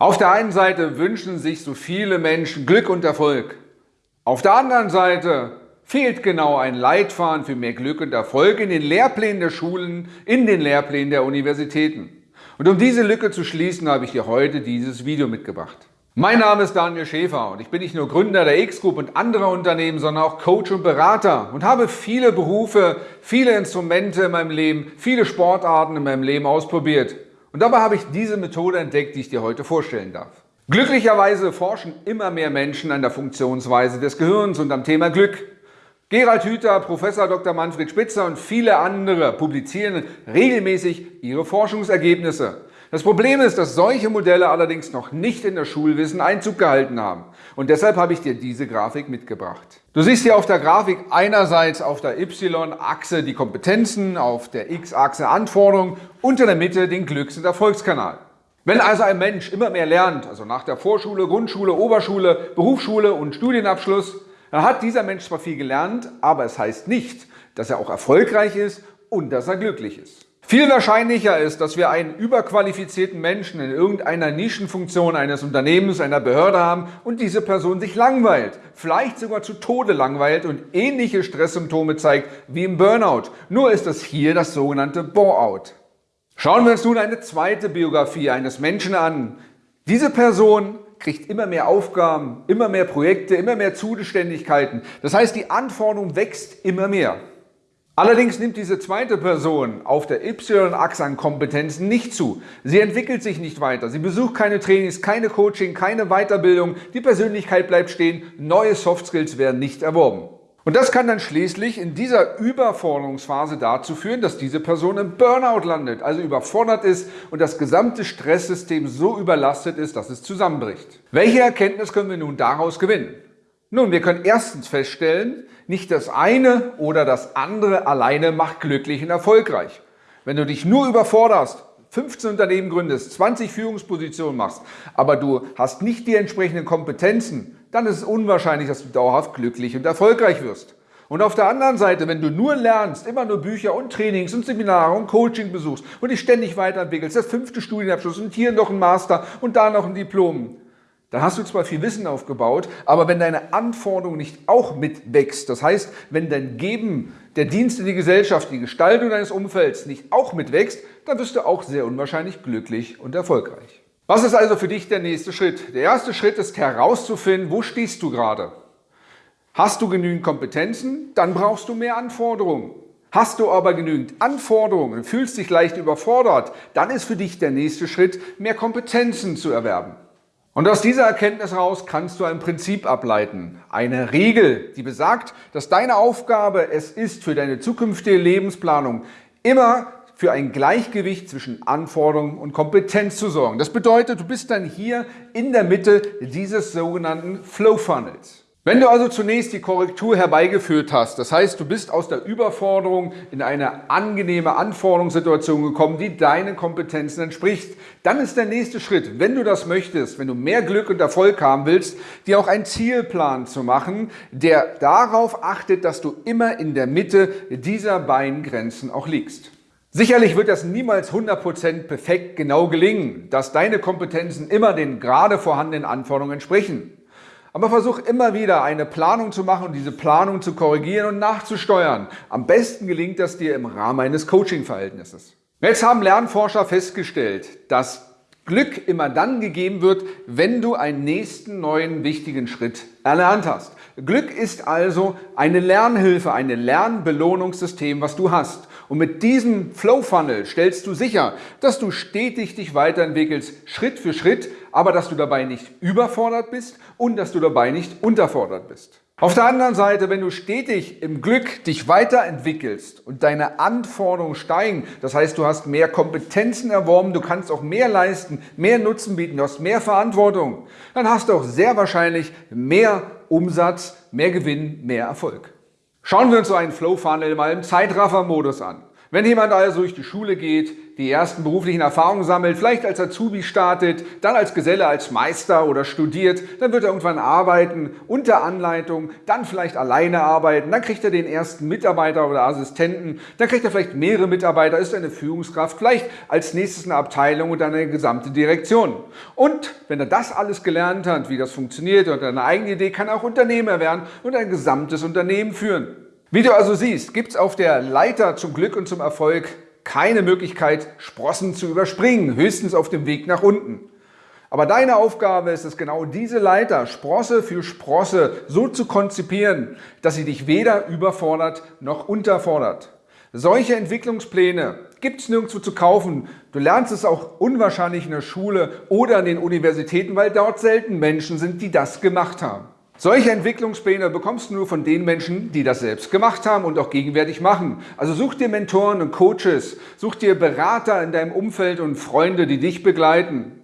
Auf der einen Seite wünschen sich so viele Menschen Glück und Erfolg. Auf der anderen Seite fehlt genau ein Leitfaden für mehr Glück und Erfolg in den Lehrplänen der Schulen, in den Lehrplänen der Universitäten. Und um diese Lücke zu schließen, habe ich dir heute dieses Video mitgebracht. Mein Name ist Daniel Schäfer und ich bin nicht nur Gründer der X-Group und anderer Unternehmen, sondern auch Coach und Berater und habe viele Berufe, viele Instrumente in meinem Leben, viele Sportarten in meinem Leben ausprobiert. Und dabei habe ich diese Methode entdeckt, die ich dir heute vorstellen darf. Glücklicherweise forschen immer mehr Menschen an der Funktionsweise des Gehirns und am Thema Glück. Gerald Hüther, Professor Dr. Manfred Spitzer und viele andere publizieren regelmäßig ihre Forschungsergebnisse. Das Problem ist, dass solche Modelle allerdings noch nicht in das Schulwissen Einzug gehalten haben. Und deshalb habe ich dir diese Grafik mitgebracht. Du siehst hier auf der Grafik einerseits auf der Y-Achse die Kompetenzen, auf der X-Achse Anforderungen und in der Mitte den Glücks- und Erfolgskanal. Wenn also ein Mensch immer mehr lernt, also nach der Vorschule, Grundschule, Oberschule, Berufsschule und Studienabschluss, dann hat dieser Mensch zwar viel gelernt, aber es heißt nicht, dass er auch erfolgreich ist und dass er glücklich ist. Viel wahrscheinlicher ist, dass wir einen überqualifizierten Menschen in irgendeiner Nischenfunktion eines Unternehmens, einer Behörde haben und diese Person sich langweilt, vielleicht sogar zu Tode langweilt und ähnliche Stresssymptome zeigt wie im Burnout. Nur ist es hier das sogenannte Bore-out. Schauen wir uns nun eine zweite Biografie eines Menschen an. Diese Person kriegt immer mehr Aufgaben, immer mehr Projekte, immer mehr Zuständigkeiten. Das heißt, die Anforderung wächst immer mehr. Allerdings nimmt diese zweite Person auf der Y-Achse an Kompetenzen nicht zu. Sie entwickelt sich nicht weiter. Sie besucht keine Trainings, keine Coaching, keine Weiterbildung. Die Persönlichkeit bleibt stehen. Neue Soft Skills werden nicht erworben. Und das kann dann schließlich in dieser Überforderungsphase dazu führen, dass diese Person im Burnout landet, also überfordert ist und das gesamte Stresssystem so überlastet ist, dass es zusammenbricht. Welche Erkenntnis können wir nun daraus gewinnen? Nun, wir können erstens feststellen, nicht das eine oder das andere alleine macht glücklich und erfolgreich. Wenn du dich nur überforderst, 15 Unternehmen gründest, 20 Führungspositionen machst, aber du hast nicht die entsprechenden Kompetenzen, dann ist es unwahrscheinlich, dass du dauerhaft glücklich und erfolgreich wirst. Und auf der anderen Seite, wenn du nur lernst, immer nur Bücher und Trainings und Seminare und Coaching besuchst und dich ständig weiterentwickelst, das fünfte Studienabschluss und hier noch ein Master und da noch ein Diplom, dann hast du zwar viel Wissen aufgebaut, aber wenn deine Anforderung nicht auch mitwächst, das heißt, wenn dein Geben, der Dienst in die Gesellschaft, die Gestaltung deines Umfelds nicht auch mitwächst, dann wirst du auch sehr unwahrscheinlich glücklich und erfolgreich. Was ist also für dich der nächste Schritt? Der erste Schritt ist herauszufinden, wo stehst du gerade? Hast du genügend Kompetenzen? Dann brauchst du mehr Anforderungen. Hast du aber genügend Anforderungen und fühlst dich leicht überfordert, dann ist für dich der nächste Schritt, mehr Kompetenzen zu erwerben. Und aus dieser Erkenntnis heraus kannst du ein Prinzip ableiten, eine Regel, die besagt, dass deine Aufgabe es ist, für deine zukünftige Lebensplanung immer für ein Gleichgewicht zwischen Anforderungen und Kompetenz zu sorgen. Das bedeutet, du bist dann hier in der Mitte dieses sogenannten Flow Funnels. Wenn du also zunächst die Korrektur herbeigeführt hast, das heißt, du bist aus der Überforderung in eine angenehme Anforderungssituation gekommen, die deinen Kompetenzen entspricht, dann ist der nächste Schritt, wenn du das möchtest, wenn du mehr Glück und Erfolg haben willst, dir auch einen Zielplan zu machen, der darauf achtet, dass du immer in der Mitte dieser beiden Grenzen auch liegst. Sicherlich wird das niemals 100% perfekt genau gelingen, dass deine Kompetenzen immer den gerade vorhandenen Anforderungen entsprechen. Aber versuch immer wieder eine Planung zu machen und diese Planung zu korrigieren und nachzusteuern. Am besten gelingt das dir im Rahmen eines Coaching-Verhältnisses. Jetzt haben Lernforscher festgestellt, dass Glück immer dann gegeben wird, wenn du einen nächsten neuen wichtigen Schritt erlernt hast. Glück ist also eine Lernhilfe, ein Lernbelohnungssystem, was du hast. Und mit diesem Flow Funnel stellst du sicher, dass du stetig dich weiterentwickelst, Schritt für Schritt, aber dass du dabei nicht überfordert bist und dass du dabei nicht unterfordert bist. Auf der anderen Seite, wenn du stetig im Glück dich weiterentwickelst und deine Anforderungen steigen, das heißt, du hast mehr Kompetenzen erworben, du kannst auch mehr leisten, mehr Nutzen bieten, du hast mehr Verantwortung, dann hast du auch sehr wahrscheinlich mehr Umsatz, mehr Gewinn, mehr Erfolg. Schauen wir uns so einen Flow Funnel mal im Zeitraffer-Modus an. Wenn jemand also durch die Schule geht, die ersten beruflichen Erfahrungen sammelt, vielleicht als Azubi startet, dann als Geselle, als Meister oder studiert, dann wird er irgendwann arbeiten, unter Anleitung, dann vielleicht alleine arbeiten, dann kriegt er den ersten Mitarbeiter oder Assistenten, dann kriegt er vielleicht mehrere Mitarbeiter, ist eine Führungskraft, vielleicht als nächstes eine Abteilung und dann eine gesamte Direktion. Und wenn er das alles gelernt hat, wie das funktioniert und eine eigene Idee, kann er auch Unternehmer werden und ein gesamtes Unternehmen führen. Wie du also siehst, gibt es auf der Leiter zum Glück und zum Erfolg keine Möglichkeit, Sprossen zu überspringen, höchstens auf dem Weg nach unten. Aber deine Aufgabe ist es genau diese Leiter Sprosse für Sprosse so zu konzipieren, dass sie dich weder überfordert noch unterfordert. Solche Entwicklungspläne gibt es nirgendwo zu kaufen. Du lernst es auch unwahrscheinlich in der Schule oder an den Universitäten, weil dort selten Menschen sind, die das gemacht haben. Solche Entwicklungspläne bekommst du nur von den Menschen, die das selbst gemacht haben und auch gegenwärtig machen. Also such dir Mentoren und Coaches, such dir Berater in deinem Umfeld und Freunde, die dich begleiten.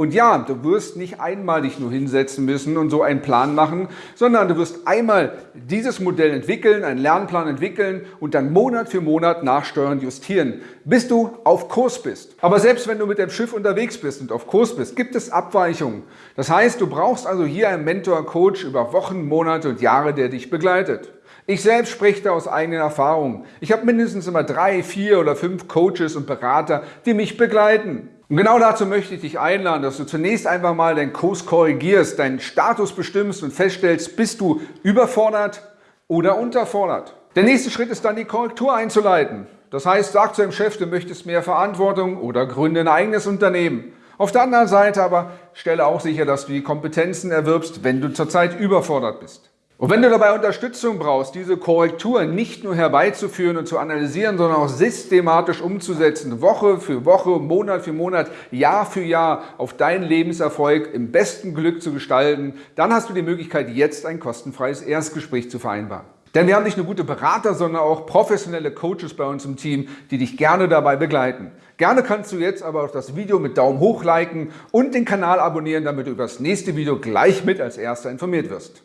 Und ja, du wirst nicht einmal dich nur hinsetzen müssen und so einen Plan machen, sondern du wirst einmal dieses Modell entwickeln, einen Lernplan entwickeln und dann Monat für Monat nachsteuern, justieren, bis du auf Kurs bist. Aber selbst wenn du mit dem Schiff unterwegs bist und auf Kurs bist, gibt es Abweichungen. Das heißt, du brauchst also hier einen Mentor, Coach über Wochen, Monate und Jahre, der dich begleitet. Ich selbst spreche da aus eigenen Erfahrungen. Ich habe mindestens immer drei, vier oder fünf Coaches und Berater, die mich begleiten. Und genau dazu möchte ich dich einladen, dass du zunächst einfach mal deinen Kurs korrigierst, deinen Status bestimmst und feststellst, bist du überfordert oder unterfordert. Der nächste Schritt ist dann die Korrektur einzuleiten. Das heißt, sag zu deinem Chef, du möchtest mehr Verantwortung oder gründe ein eigenes Unternehmen. Auf der anderen Seite aber stelle auch sicher, dass du die Kompetenzen erwirbst, wenn du zurzeit überfordert bist. Und wenn du dabei Unterstützung brauchst, diese Korrektur nicht nur herbeizuführen und zu analysieren, sondern auch systematisch umzusetzen, Woche für Woche, Monat für Monat, Jahr für Jahr auf deinen Lebenserfolg im besten Glück zu gestalten, dann hast du die Möglichkeit, jetzt ein kostenfreies Erstgespräch zu vereinbaren. Denn wir haben nicht nur gute Berater, sondern auch professionelle Coaches bei uns im Team, die dich gerne dabei begleiten. Gerne kannst du jetzt aber auch das Video mit Daumen hoch liken und den Kanal abonnieren, damit du über das nächste Video gleich mit als Erster informiert wirst.